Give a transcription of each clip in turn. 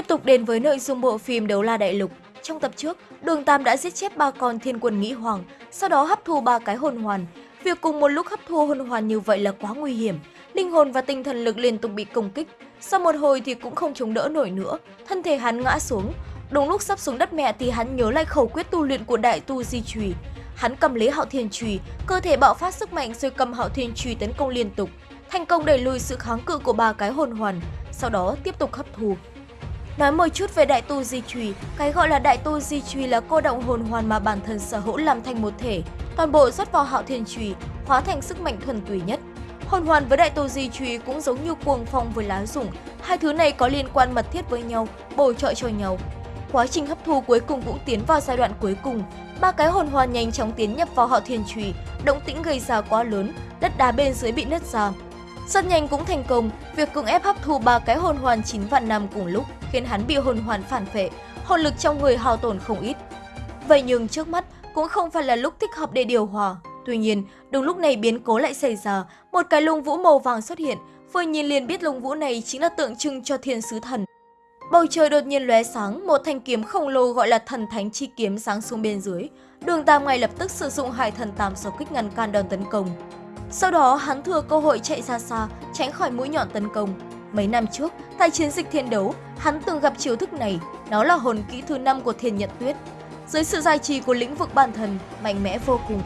Tiếp tục đến với nội dung bộ phim Đấu La Đại Lục. Trong tập trước, Đường Tam đã giết chết ba con thiên quân nghĩ hoàng, sau đó hấp thu ba cái hồn hoàn. Việc cùng một lúc hấp thu hồn hoàn như vậy là quá nguy hiểm. Linh hồn và tinh thần lực liên tục bị công kích. Sau một hồi thì cũng không chống đỡ nổi nữa, thân thể hắn ngã xuống. Đúng lúc sắp xuống đất mẹ thì hắn nhớ lại khẩu quyết tu luyện của đại tu di trùy. Hắn cầm lấy hạo thiên trùy, cơ thể bạo phát sức mạnh rồi cầm hạo thiên trùy tấn công liên tục. Thành công đẩy lùi sự kháng cự của ba cái hồn hoàn, sau đó tiếp tục hấp thu. Nói một chút về đại tu di trùy, cái gọi là đại tu di trùy là cô động hồn hoàn mà bản thân sở hữu làm thành một thể, toàn bộ rót vào hạo thiên trùy, hóa thành sức mạnh thuần túy nhất. Hồn hoàn với đại tu di trùy cũng giống như cuồng phong với lá rụng, hai thứ này có liên quan mật thiết với nhau, bổ trợ cho nhau. Quá trình hấp thu cuối cùng cũng tiến vào giai đoạn cuối cùng, ba cái hồn hoàn nhanh chóng tiến nhập vào hạo thiên trùy, động tĩnh gây ra quá lớn, đất đá bên dưới bị nứt ra. Rất nhanh cũng thành công, việc cưỡng ép hấp thu ba cái hồn hoàn 9 vạn năm cùng lúc khiến hắn bị hồn hoàn phản phệ, hồn lực trong người hao tổn không ít. Vậy nhưng trước mắt cũng không phải là lúc thích hợp để điều hòa. Tuy nhiên, đúng lúc này biến cố lại xảy ra, một cái lông vũ màu vàng xuất hiện, vừa nhìn liền biết lông vũ này chính là tượng trưng cho thiên sứ thần. Bầu trời đột nhiên lóe sáng, một thanh kiếm khổng lồ gọi là thần thánh chi kiếm sáng xuống bên dưới. Đường Tam ngay lập tức sử dụng hải thần tam số kích ngăn can đòn tấn công. Sau đó hắn thừa cơ hội chạy ra xa, tránh khỏi mũi nhọn tấn công. Mấy năm trước, tại chiến dịch thiên đấu, hắn từng gặp chiêu thức này, nó là hồn kỹ thứ năm của Thiên Nhận Tuyết. Dưới sự giải trì của lĩnh vực bản thần, mạnh mẽ vô cùng.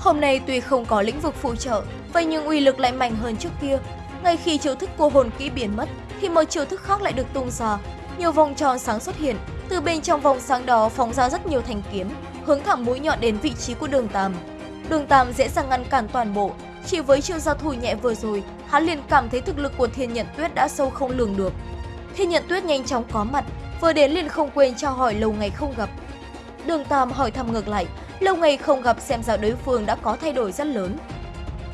Hôm nay tuy không có lĩnh vực phụ trợ, vậy nhưng uy lực lại mạnh hơn trước kia. Ngay khi chiêu thức của hồn kỹ biến mất, thì một chiêu thức khác lại được tung ra. Nhiều vòng tròn sáng xuất hiện, từ bên trong vòng sáng đó phóng ra rất nhiều thanh kiếm, hướng thẳng mũi nhọn đến vị trí của đường Tam. Đường Tam dễ dàng ngăn cản toàn bộ, chỉ với chiêu giao thủ nhẹ vừa rồi, hắn liền cảm thấy thực lực của Thiên Nhận Tuyết đã sâu không lường được. Thiên Nhận Tuyết nhanh chóng có mặt, vừa đến liền không quên cho hỏi lâu ngày không gặp. Đường Tam hỏi thăm ngược lại, lâu ngày không gặp xem ra đối phương đã có thay đổi rất lớn.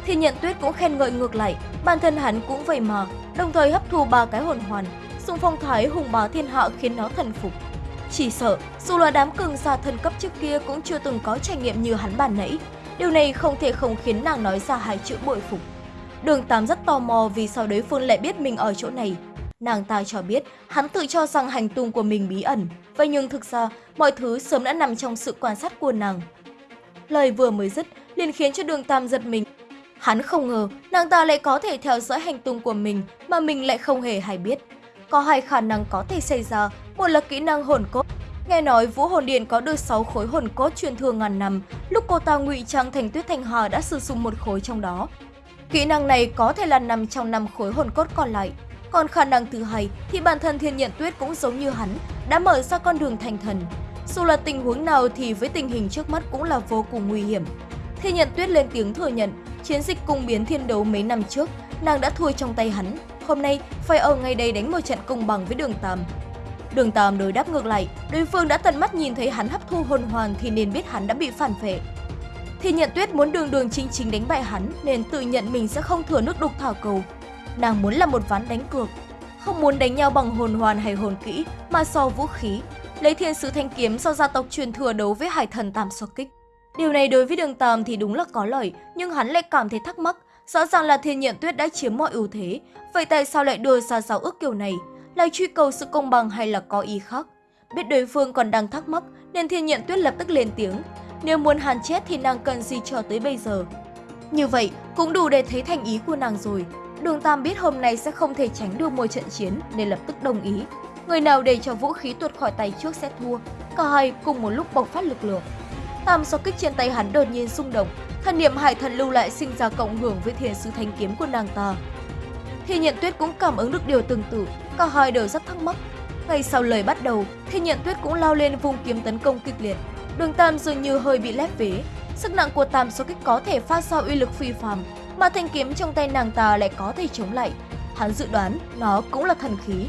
Thiên Nhận Tuyết cũng khen ngợi ngược lại, bản thân hắn cũng vậy mà, đồng thời hấp thu ba cái hồn hoàn, dùng phong thái hùng bá thiên hạ khiến nó thần phục. Chỉ sợ, dù là đám cường giả thần cấp trước kia cũng chưa từng có trải nghiệm như hắn bản nãy, Điều này không thể không khiến nàng nói ra hai chữ bội phục. Đường Tám rất tò mò vì sao đối phương lại biết mình ở chỗ này. Nàng ta cho biết hắn tự cho rằng hành tung của mình bí ẩn, vậy nhưng thực ra mọi thứ sớm đã nằm trong sự quan sát của nàng. Lời vừa mới dứt liền khiến cho đường Tam giật mình. Hắn không ngờ nàng ta lại có thể theo dõi hành tung của mình mà mình lại không hề hay biết. Có hai khả năng có thể xảy ra, một là kỹ năng hồn cốt, Nghe nói Vũ Hồn Điện có được 6 khối hồn cốt truyền thừa ngàn năm, lúc cô ta ngụy trang thành Tuyết Thanh Hà đã sử dụng một khối trong đó. Kỹ năng này có thể là nằm trong năm khối hồn cốt còn lại. Còn khả năng thứ hai thì bản thân Thiên Nhận Tuyết cũng giống như hắn, đã mở ra con đường thành thần. Dù là tình huống nào thì với tình hình trước mắt cũng là vô cùng nguy hiểm. Thiên Nhận Tuyết lên tiếng thừa nhận, chiến dịch cung biến thiên đấu mấy năm trước, nàng đã thua trong tay hắn. Hôm nay phải ở ngay đây đánh một trận công bằng với đường Tam. Đường Tam đối đáp ngược lại, đối phương đã tận mắt nhìn thấy hắn hấp thu hồn hoàn thì nên biết hắn đã bị phản vệ. thiên nhận tuyết muốn đường đường chính chính đánh bại hắn nên tự nhận mình sẽ không thừa nước đục thảo cầu. Nàng muốn là một ván đánh cược, không muốn đánh nhau bằng hồn hoàn hay hồn kỹ mà so vũ khí, lấy thiên sứ thanh kiếm do gia tộc truyền thừa đấu với hải thần tam so kích. Điều này đối với đường Tam thì đúng là có lợi, nhưng hắn lại cảm thấy thắc mắc, rõ ràng là thiên nhận tuyết đã chiếm mọi ưu thế, vậy tại sao lại đưa ra giáo ước kiểu này? là truy cầu sự công bằng hay là có ý khác. Biết đối phương còn đang thắc mắc nên thiên nhận tuyết lập tức lên tiếng. Nếu muốn hàn chết thì nàng cần gì cho tới bây giờ. Như vậy cũng đủ để thấy thành ý của nàng rồi. Đường Tam biết hôm nay sẽ không thể tránh được một trận chiến nên lập tức đồng ý. Người nào để cho vũ khí tuột khỏi tay trước sẽ thua. Cả hai cùng một lúc bộc phát lực lượng. Tam so kích trên tay hắn đột nhiên xung động, thần niệm hải thần lưu lại sinh ra cộng hưởng với thiên sứ thanh kiếm của nàng ta. Thiên nhận tuyết cũng cảm ứng được điều tương tự, cả hai đều rất thắc mắc. Ngay sau lời bắt đầu, Thiên nhận tuyết cũng lao lên vùng kiếm tấn công kịch liệt. Đường Tam dường như hơi bị lép vế. Sức nặng của Tam so kích có thể phát ra uy lực phi phàm, mà thanh kiếm trong tay nàng ta lại có thể chống lại. Hắn dự đoán nó cũng là thần khí.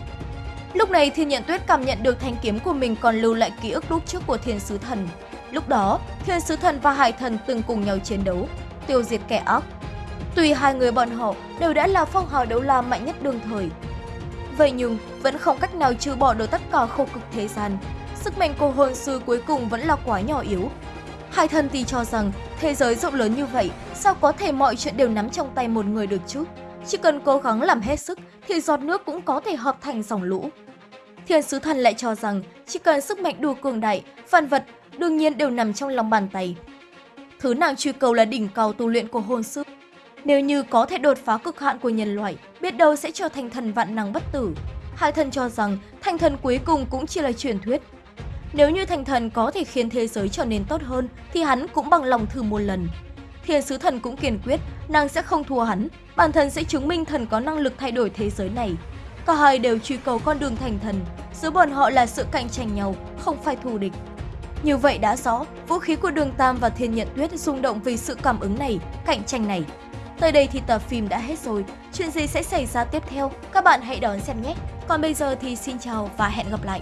Lúc này Thiên Nhận Tuyết cảm nhận được thanh kiếm của mình còn lưu lại ký ức lúc trước của Thiên Sứ Thần. Lúc đó, Thiên Sứ Thần và Hải Thần từng cùng nhau chiến đấu, tiêu diệt kẻ ác, Tuy hai người bọn họ đều đã là phong hào đấu la mạnh nhất đương thời. Vậy nhưng vẫn không cách nào trừ bỏ được tất cả khổ cực thế gian. Sức mạnh của hồn sư cuối cùng vẫn là quá nhỏ yếu. Hai thân thì cho rằng thế giới rộng lớn như vậy, sao có thể mọi chuyện đều nắm trong tay một người được chứ? Chỉ cần cố gắng làm hết sức thì giọt nước cũng có thể hợp thành dòng lũ. Thiên sứ thần lại cho rằng chỉ cần sức mạnh đủ cường đại, vạn vật đương nhiên đều nằm trong lòng bàn tay. Thứ nàng truy cầu là đỉnh cao tu luyện của hồn sư. Nếu như có thể đột phá cực hạn của nhân loại, biết đâu sẽ trở thành thần vạn năng bất tử. Hai thần cho rằng thành thần cuối cùng cũng chỉ là truyền thuyết. Nếu như thành thần có thể khiến thế giới trở nên tốt hơn, thì hắn cũng bằng lòng thử một lần. Thiên sứ thần cũng kiên quyết, nàng sẽ không thua hắn, bản thân sẽ chứng minh thần có năng lực thay đổi thế giới này. Cả hai đều truy cầu con đường thành thần, giữa bọn họ là sự cạnh tranh nhau, không phải thù địch. Như vậy đã rõ, vũ khí của Đường Tam và Thiên Nhận Tuyết rung động vì sự cảm ứng này, cạnh tranh này. Tới đây thì tập phim đã hết rồi, chuyện gì sẽ xảy ra tiếp theo, các bạn hãy đón xem nhé. Còn bây giờ thì xin chào và hẹn gặp lại.